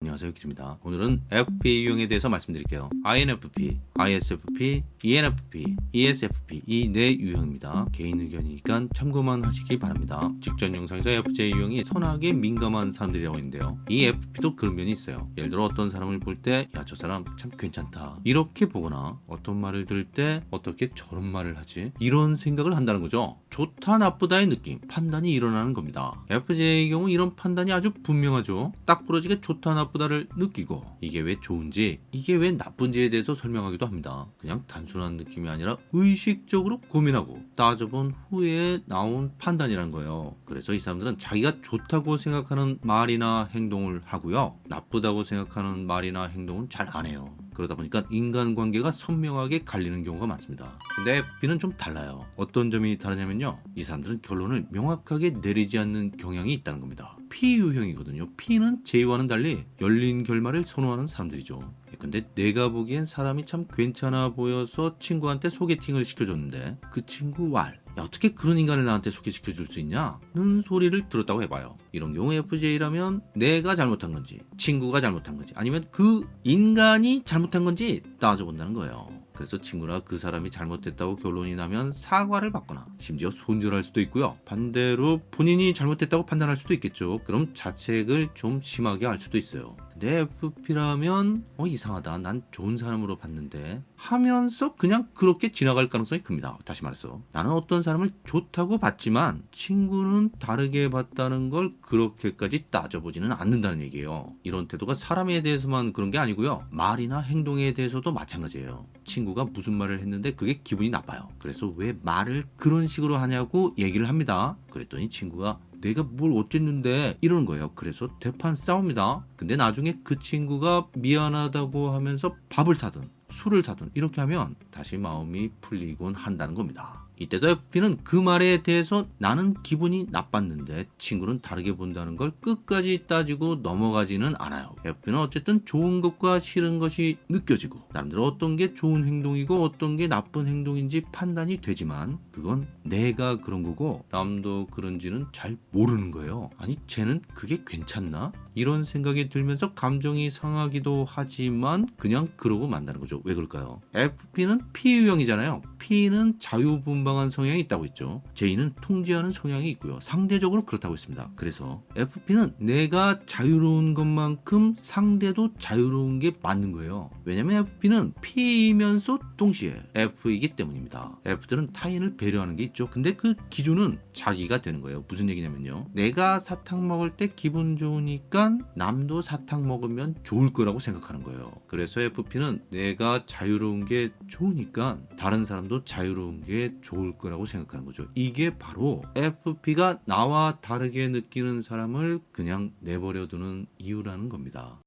안녕하세요 길입니다. 오늘은 FP 유형에 대해서 말씀드릴게요. INFP, ISFP, ENFP, ESFP 이 네 유형입니다. 개인 의견이니까 참고만 하시기 바랍니다. 직전 영상에서 FJ 유형이 선하게 민감한 사람들이라고 했는데요. 이 FP도 그런 면이 있어요. 예를 들어 어떤 사람을 볼 때 야 저 사람 참 괜찮다. 이렇게 보거나 어떤 말을 들을 때 어떻게 저런 말을 하지? 이런 생각을 한다는 거죠. 좋다 나쁘다의 느낌. 판단이 일어나는 겁니다. FJ의 경우 이런 판단이 아주 분명하죠. 딱 부러지게 좋다 나쁘다 를 느끼고 이게 왜 좋은지 이게 왜 나쁜지에 대해서 설명하기도 합니다. 그냥 단순한 느낌이 아니라 의식적으로 고민하고 따져본 후에 나온 판단이란 거예요. 그래서 이 사람들은 자기가 좋다고 생각하는 말이나 행동을 하고요. 나쁘다고 생각하는 말이나 행동은 잘 안 해요 그러다 보니까 인간관계가 선명하게 갈리는 경우가 많습니다. 근데 FP는 좀 달라요. 어떤 점이 다르냐면요. 이 사람들은 결론을 명확하게 내리지 않는 경향이 있다는 겁니다. P 유형이거든요. P는 J와는 달리 열린 결말을 선호하는 사람들이죠. 근데 내가 보기엔 사람이 참 괜찮아 보여서 친구한테 소개팅을 시켜줬는데 그 친구 왈 야, 어떻게 그런 인간을 나한테 소개시켜 줄 수 있냐? 는 소리를 들었다고 해봐요. 이런 경우 FJ라면 내가 잘못한 건지, 친구가 잘못한 건지, 아니면 그 인간이 잘못한 건지 따져본다는 거예요. 그래서 친구나 그 사람이 잘못했다고 결론이 나면 사과를 받거나 심지어 손절할 수도 있고요. 반대로 본인이 잘못했다고 판단할 수도 있겠죠. 그럼 자책을 좀 심하게 할 수도 있어요. 근데 FP라면 어 이상하다. 난 좋은 사람으로 봤는데 하면서 그냥 그렇게 지나갈 가능성이 큽니다. 다시 말해서 나는 어떤 사람을 좋다고 봤지만 친구는 다르게 봤다는 걸 그렇게까지 따져보지는 않는다는 얘기예요. 이런 태도가 사람에 대해서만 그런 게 아니고요. 말이나 행동에 대해서도 마찬가지예요. 친구가 무슨 말을 했는데 그게 기분이 나빠요. 그래서 왜 말을 그런 식으로 하냐고 얘기를 합니다. 그랬더니 친구가 내가 뭘 어쨌는데 이러는 거예요. 그래서 대판 싸웁니다. 근데 나중에 그 친구가 미안하다고 하면서 밥을 사든 술을 사든 이렇게 하면 다시 마음이 풀리곤 한다는 겁니다. 이때도 FP는 그 말에 대해서 나는 기분이 나빴는데 친구는 다르게 본다는 걸 끝까지 따지고 넘어가지는 않아요. FP는 어쨌든 좋은 것과 싫은 것이 느껴지고 나름대로 어떤 게 좋은 행동이고 어떤 게 나쁜 행동인지 판단이 되지만 그건 내가 그런 거고 남도 그런지는 잘 모르는 거예요. 아니 쟤는 그게 괜찮나? 이런 생각이 들면서 감정이 상하기도 하지만 그냥 그러고 만다는 거죠. 왜 그럴까요? FP는 P 유형이잖아요. P는 자유분방한 성향이 있다고 했죠. J는 통제하는 성향이 있고요. 상대적으로 그렇다고 했습니다. 그래서 FP는 내가 자유로운 것만큼 상대도 자유로운 게 맞는 거예요. 왜냐면 FP는 P이면서 동시에 F이기 때문입니다. F들은 타인을 배려하는 게 있죠. 근데 그 기준은 자기가 되는 거예요. 무슨 얘기냐면요. 내가 사탕 먹을 때 기분 좋으니까 남도 사탕 먹으면 좋을 거라고 생각하는 거예요. 그래서 FP는 내가 자유로운 게 좋으니까 다른 사람도 자유로운 게 좋을 거라고 생각하는 거죠. 이게 바로 FP가 나와 다르게 느끼는 사람을 그냥 내버려 두는 이유라는 겁니다.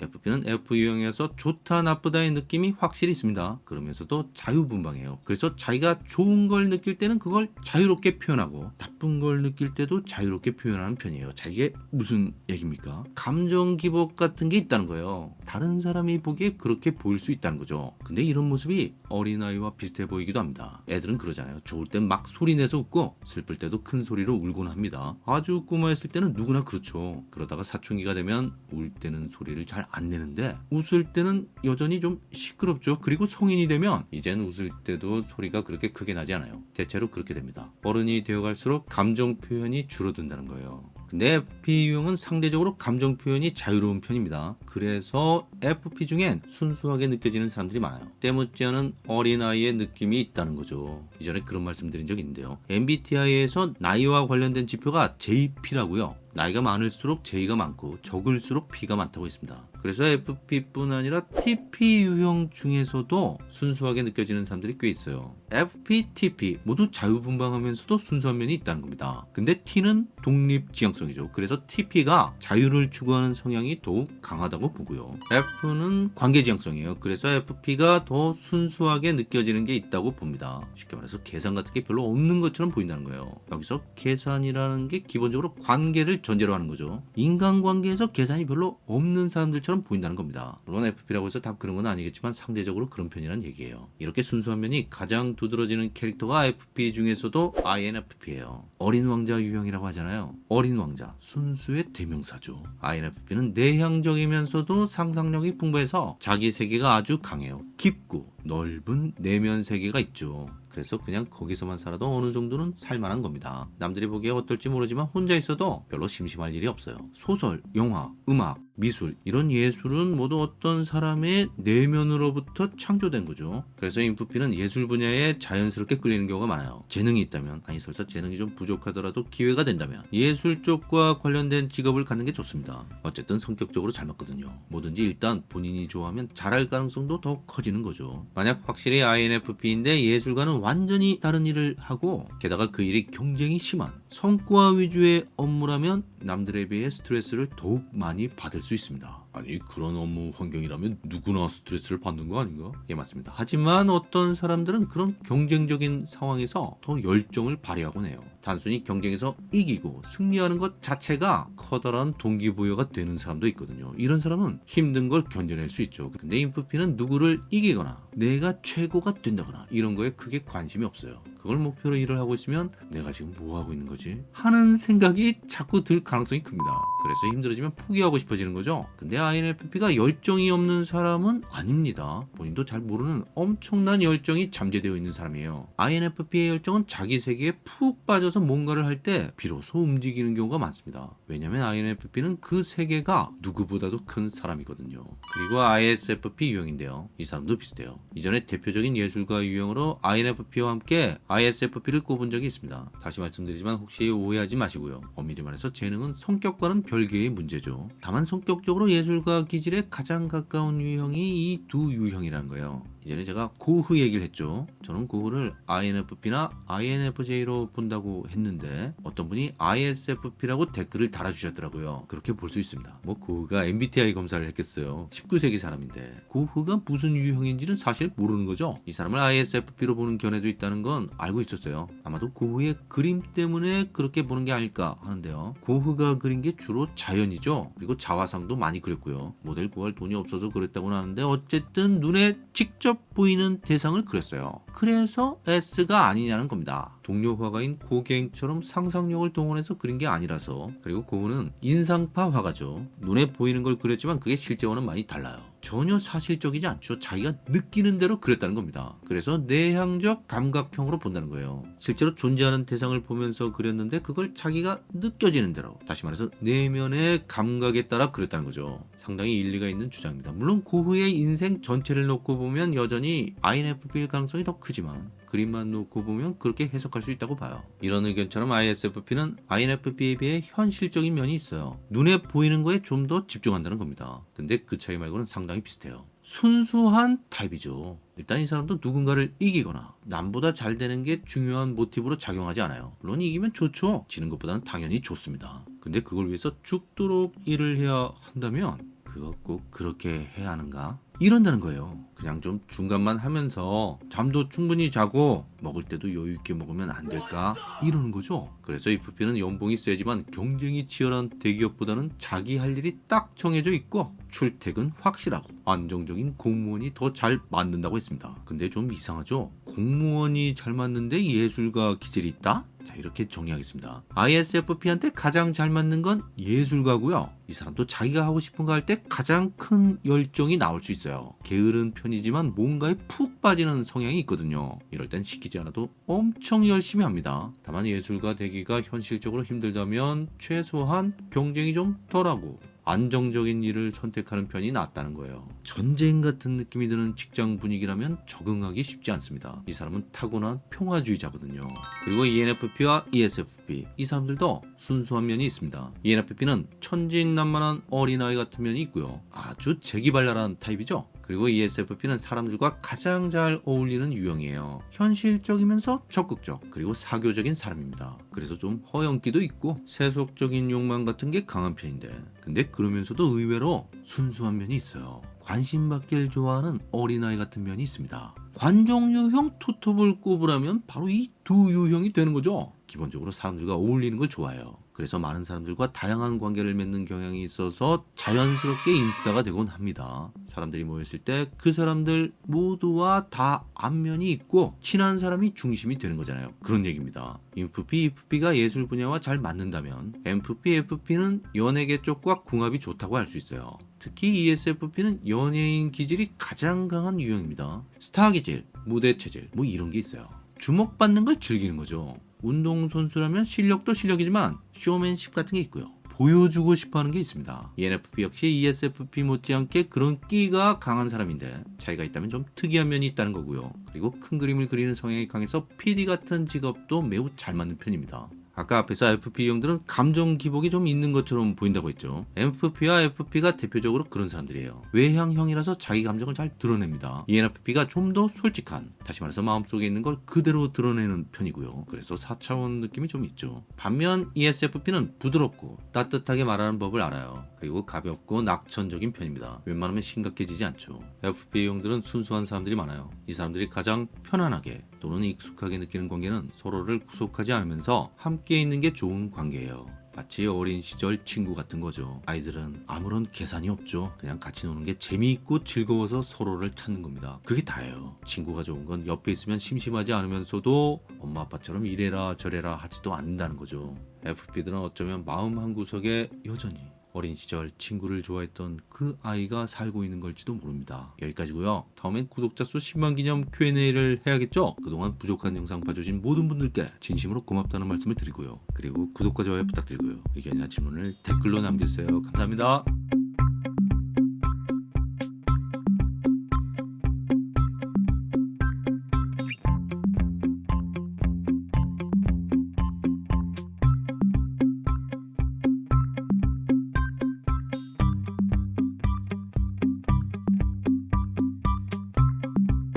FP는 F 유형에서 좋다 나쁘다의 느낌이 확실히 있습니다. 그러면서도 자유분방해요. 그래서 자기가 좋은 걸 느낄 때는 그걸 자유롭게 표현하고 나쁜 걸 느낄 때도 자유롭게 표현하는 편이에요. 자 이게 무슨 얘기입니까? 감정 기복 같은 게 있다는 거예요. 다른 사람이 보기에 그렇게 보일 수 있다는 거죠. 근데 이런 모습이 어린아이와 비슷해 보이기도 합니다. 애들은 그러잖아요. 좋을 땐 막 소리내서 웃고 슬플 때도 큰 소리로 울곤 합니다. 아주 꼬마였을 때는 누구나 그렇죠. 그러다가 사춘기가 되면 울 때는 소리를 잘안 내는데 웃을 때는 여전히 좀 시끄럽죠. 그리고 성인이 되면 이젠 웃을 때도 소리가 그렇게 크게 나지 않아요. 대체로 그렇게 됩니다. 어른이 되어갈수록 감정 표현이 줄어든다는 거예요. 근데 FP 유형은 상대적으로 감정 표현이 자유로운 편입니다. 그래서 FP 중엔 순수하게 느껴지는 사람들이 많아요. 때묻지 않은 어린아이의 느낌이 있다는 거죠. 이전에 그런 말씀 드린 적이 있는데요. MBTI에서 나이와 관련된 지표가 JP라고요. 나이가 많을수록 J가 많고 적을수록 P가 많다고 했습니다. 그래서 FP뿐 아니라 TP 유형 중에서도 순수하게 느껴지는 사람들이 꽤 있어요. FP, TP 모두 자유분방하면서도 순수한 면이 있다는 겁니다. 근데 T는 독립지향성이죠. 그래서 TP가 자유를 추구하는 성향이 더욱 강하다고 보고요. F는 관계지향성이에요. 그래서 FP가 더 순수하게 느껴지는 게 있다고 봅니다. 쉽게 말해서 계산 같은 게 별로 없는 것처럼 보인다는 거예요. 여기서 계산이라는 게 기본적으로 관계를 전제로 하는 거죠. 인간관계에서 계산이 별로 없는 사람들처럼 것처럼 보인다는 겁니다. 물론 FP라고 해서 다 그런 건 아니겠지만 상대적으로 그런 편이란 얘기예요. 이렇게 순수한 면이 가장 두드러지는 캐릭터가 FP 중에서도 INFP예요. 어린 왕자 유형이라고 하잖아요. 어린 왕자, 순수의 대명사죠. INFP는 내향적이면서도 상상력이 풍부해서 자기 세계가 아주 강해요. 깊고 넓은 내면 세계가 있죠. 그래서 그냥 거기서만 살아도 어느 정도는 살만한 겁니다. 남들이 보기에 어떨지 모르지만 혼자 있어도 별로 심심할 일이 없어요. 소설, 영화, 음악, 미술 이런 예술은 모두 어떤 사람의 내면으로부터 창조된 거죠. 그래서 인프피는 예술 분야에 자연스럽게 끌리는 경우가 많아요. 재능이 있다면 아니 설사 재능이 좀 부족하더라도 기회가 된다면 예술 쪽과 관련된 직업을 갖는 게 좋습니다. 어쨌든 성격적으로 잘 맞거든요. 뭐든지 일단 본인이 좋아하면 잘할 가능성도 더 커지는 거죠. 만약 확실히 INFP인데 예술가는 완전히 다른 일을 하고 게다가 그 일이 경쟁이 심한 성과 위주의 업무라면 남들에 비해 스트레스를 더욱 많이 받을 수 있습니다. 아니 그런 업무 환경이라면 누구나 스트레스를 받는 거 아닌가? 예 맞습니다. 하지만 어떤 사람들은 그런 경쟁적인 상황에서 더 열정을 발휘하곤 해요. 단순히 경쟁에서 이기고 승리하는 것 자체가 커다란 동기부여가 되는 사람도 있거든요. 이런 사람은 힘든 걸 견뎌낼 수 있죠. 근데 인프피는 누구를 이기거나 내가 최고가 된다거나 이런 거에 크게 관심이 없어요. 그걸 목표로 일을 하고 있으면 내가 지금 뭐 하고 있는 거지? 하는 생각이 자꾸 들 가능성이 큽니다. 그래서 힘들어지면 포기하고 싶어지는 거죠. 근데 INFP가 열정이 없는 사람은 아닙니다. 본인도 잘 모르는 엄청난 열정이 잠재되어 있는 사람이에요. INFP의 열정은 자기 세계에 푹 빠져서 뭔가를 할 때 비로소 움직이는 경우가 많습니다. 왜냐면 INFP는 그 세계가 누구보다도 큰 사람이거든요. 그리고 ISFP 유형인데요. 이 사람도 비슷해요. 이전에 대표적인 예술가 유형으로 INFP와 함께 ISFP를 꼽은 적이 있습니다. 다시 말씀드리지만 혹시 오해하지 마시고요. 엄밀히 말해서 재능은 성격과는 별개의 문제죠. 다만 성격적으로 예술가 기질에 가장 가까운 유형이 이 두 유형이라는 거예요. 이전에 제가 고흐 얘기를 했죠. 저는 고흐를 INFP나 INFJ로 본다고 했는데 어떤 분이 ISFP라고 댓글을 달아주셨더라고요. 그렇게 볼 수 있습니다. 뭐 고흐가 MBTI 검사를 했겠어요. 19세기 사람인데 고흐가 무슨 유형인지는 사실 모르는 거죠. 이 사람을 ISFP로 보는 견해도 있다는 건 알고 있었어요. 아마도 고흐의 그림 때문에 그렇게 보는 게 아닐까 하는데요. 고흐가 그린 게 주로 자연이죠. 그리고 자화상도 많이 그렸고요. 모델 구할 돈이 없어서 그랬다고는 하는데 어쨌든 눈에 직접 보이는 대상을 그렸어요. 그래서 S가 아니냐는 겁니다. 동료 화가인 고갱처럼 상상력을 동원해서 그린 게 아니라서 그리고 고흐는 인상파 화가죠. 눈에 보이는 걸 그렸지만 그게 실제와는 많이 달라요. 전혀 사실적이지 않죠. 자기가 느끼는 대로 그렸다는 겁니다. 그래서 내향적 감각형으로 본다는 거예요. 실제로 존재하는 대상을 보면서 그렸는데 그걸 자기가 느껴지는 대로 다시 말해서 내면의 감각에 따라 그렸다는 거죠. 상당히 일리가 있는 주장입니다. 물론 고흐의 인생 전체를 놓고 보면 여전히 INFP일 가능성이 더 크지만 그림만 놓고 보면 그렇게 해석할 수 있다고 봐요. 이런 의견처럼 ISFP는 INFP에 비해 현실적인 면이 있어요. 눈에 보이는 거에 좀 더 집중한다는 겁니다. 근데 그 차이 말고는 상당히 비슷해요. 순수한 타입이죠. 일단 이 사람도 누군가를 이기거나 남보다 잘 되는 게 중요한 모티브로 작용하지 않아요. 물론 이기면 좋죠. 지는 것보다는 당연히 좋습니다. 근데 그걸 위해서 죽도록 일을 해야 한다면 그거 꼭 그렇게 해야 하는가? 이런다는 거예요. 그냥 좀 중간만 하면서 잠도 충분히 자고 먹을 때도 여유 있게 먹으면 안 될까? 이러는 거죠. 그래서 FP는 연봉이 세지만 경쟁이 치열한 대기업보다는 자기 할 일이 딱 정해져 있고 출퇴근 확실하고 안정적인 공무원이 더 잘 맞는다고 했습니다. 근데 좀 이상하죠? 공무원이 잘 맞는데 예술가 기질이 있다? 자 이렇게 정리하겠습니다. ISFP한테 가장 잘 맞는 건 예술가고요. 이 사람도 자기가 하고 싶은 거 할 때 가장 큰 열정이 나올 수 있어요. 게으른 편이지만 뭔가에 푹 빠지는 성향이 있거든요. 이럴 땐 시키지 않아도 엄청 열심히 합니다. 다만 예술가 되기가 현실적으로 힘들다면 최소한 경쟁이 좀 덜하고 안정적인 일을 선택하는 편이 낫다는 거예요. 전쟁 같은 느낌이 드는 직장 분위기라면 적응하기 쉽지 않습니다. 이 사람은 타고난 평화주의자거든요. 그리고 ENFP와 ESFP 이 사람들도 순수한 면이 있습니다. ENFP는 천진난만한 어린아이 같은 면이 있고요. 아주 재기발랄한 타입이죠. 그리고 ESFP는 사람들과 가장 잘 어울리는 유형이에요. 현실적이면서 적극적 그리고 사교적인 사람입니다. 그래서 좀 허영기도 있고 세속적인 욕망 같은 게 강한 편인데 근데 그러면서도 의외로 순수한 면이 있어요. 관심 받기를 좋아하는 어린아이 같은 면이 있습니다. 관종 유형 투톱을 꼽으라면 바로 이 두 유형이 되는 거죠. 기본적으로 사람들과 어울리는 걸 좋아해요. 그래서 많은 사람들과 다양한 관계를 맺는 경향이 있어서 자연스럽게 인싸가 되곤 합니다. 사람들이 모였을 때 그 사람들 모두와 다 안면이 있고 친한 사람이 중심이 되는 거잖아요. 그런 얘기입니다. 인프피, EFP가 예술 분야와 잘 맞는다면 MFP, FP는 연예계 쪽과 궁합이 좋다고 할 수 있어요. 특히 ESFP는 연예인 기질이 가장 강한 유형입니다. 스타 기질, 무대 체질 뭐 이런 게 있어요. 주목받는 걸 즐기는 거죠. 운동선수라면 실력도 실력이지만 쇼맨십 같은 게 있고요. 보여주고 싶어 하는 게 있습니다. ENFP 역시 ESFP 못지않게 그런 끼가 강한 사람인데 차이가 있다면 좀 특이한 면이 있다는 거고요. 그리고 큰 그림을 그리는 성향이 강해서 PD 같은 직업도 매우 잘 맞는 편입니다. 아까 앞에서 FP 형들은 감정 기복이 좀 있는 것처럼 보인다고 했죠. MFP와 FP가 대표적으로 그런 사람들이에요. 외향형이라서 자기 감정을 잘 드러냅니다. ENFP가 좀 더 솔직한, 다시 말해서 마음속에 있는 걸 그대로 드러내는 편이고요. 그래서 4차원 느낌이 좀 있죠. 반면 ESFP는 부드럽고 따뜻하게 말하는 법을 알아요. 그리고 가볍고 낙천적인 편입니다. 웬만하면 심각해지지 않죠. FP형들은 순수한 사람들이 많아요. 이 사람들이 가장 편안하게 또는 익숙하게 느끼는 관계는 서로를 구속하지 않으면서 함께 있는 게 좋은 관계예요. 마치 어린 시절 친구 같은 거죠. 아이들은 아무런 계산이 없죠. 그냥 같이 노는 게 재미있고 즐거워서 서로를 찾는 겁니다. 그게 다예요. 친구가 좋은 건 옆에 있으면 심심하지 않으면서도 엄마 아빠처럼 이래라 저래라 하지도 않는다는 거죠. FP들은 어쩌면 마음 한 구석에 여전히 어린 시절 친구를 좋아했던 그 아이가 살고 있는 걸지도 모릅니다. 여기까지고요. 다음엔 구독자 수 10만 기념 Q&A를 해야겠죠? 그동안 부족한 영상 봐주신 모든 분들께 진심으로 고맙다는 말씀을 드리고요. 그리고 구독과 좋아요 부탁드리고요. 의견이나 질문을 댓글로 남겨주세요. 감사합니다.